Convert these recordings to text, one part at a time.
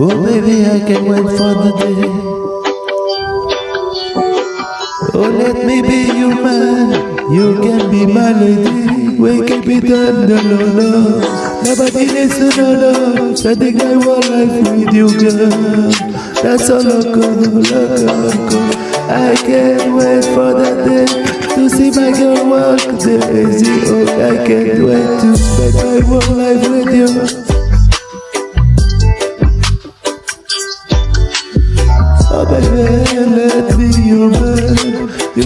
Oh baby, I can't wait for the day. Oh, let me be your man. You can be my lady. We can be done, no, no, no. Nobody needs to know, no. Spending my whole life with you, girl. That's all loco, loco, loco. I can't wait for that day to see my girl walk daisy. Oh, I can't wait to spend my whole life with you.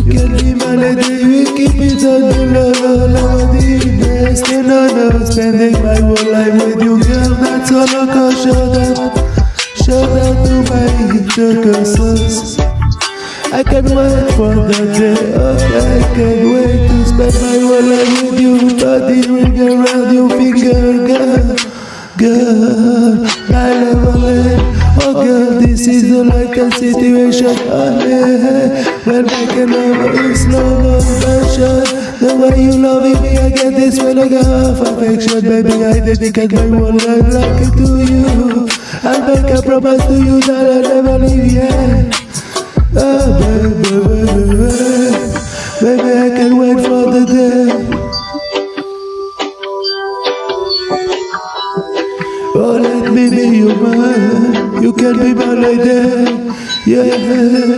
You my lady, we keep it on the low, low, best and honor, spending my whole life with you girl That's all I can show them Show them to my circuses I can't wait for the day, oh I can't wait to spend my whole life this is the a situation. Honey When making love in slow motion The way you loving me, I get this feeling of affection. Baby, I dedicate my whole life like to you. I'll make a promise to you that I'll never leave, yeah Oh baby, baby, baby Baby, I can't wait for the day. Oh, let me be your man. You can be my lady. Yeah,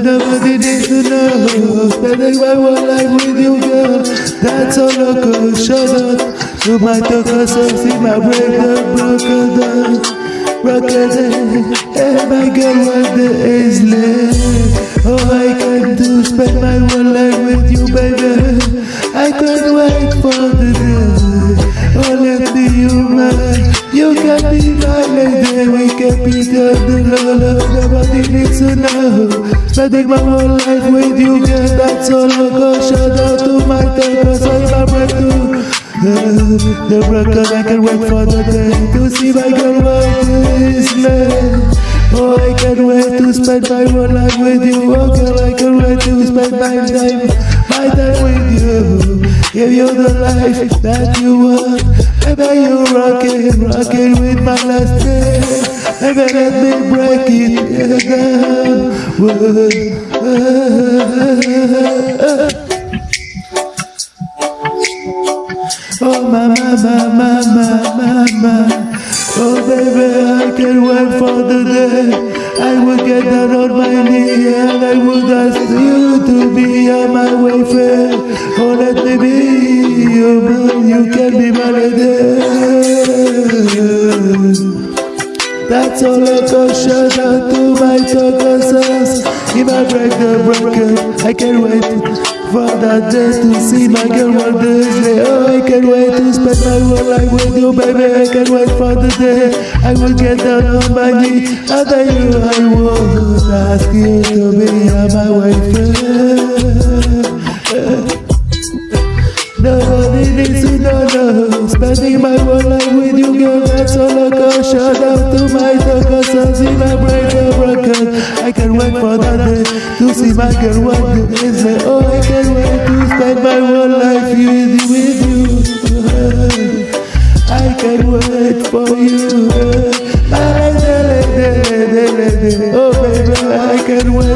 nobody needs to know. Spending my whole life with you, girl. That's all I could shut up. You might talk up, see my break up, broken down. Broken down. Hey, my girl, what the is left? Oh, I can do spend my whole life with you, baby. I can't wait love, nobody needs to know. Spending my whole life with you, girl, that's all I go. Shout out to my cause I'm a breakthrough. The broken, I can wait for the day to see my girl walk this land. Oh, I can't wait to spend my whole life with you. Oh, girl, I can't wait to spend my time, my time with you. Give you the life that you want. Baby, you rockin', rockin' with my last day. Baby, let me break it down. Oh, mama, mama, mama, mama. Oh, baby, I can't wait for the day. I will get down on my knee and I would ask you to be my wayfarer. Oh, let me be your man, you can be my lady. That's all I got shout out to my talkers. If I break the broken, I can't wait for day to see my girl one day. Oh, I can't wait to spend my whole life with you, baby. I can't wait for the day I will get down on my knee. After you, I will ask you to be my wife. Shout out to my talkers, so see my brain broken. I can't wait for that day to see my girl one day. Say, oh, I can't wait to spend my whole life with, with you. I can't wait for you. Oh, baby, I can't wait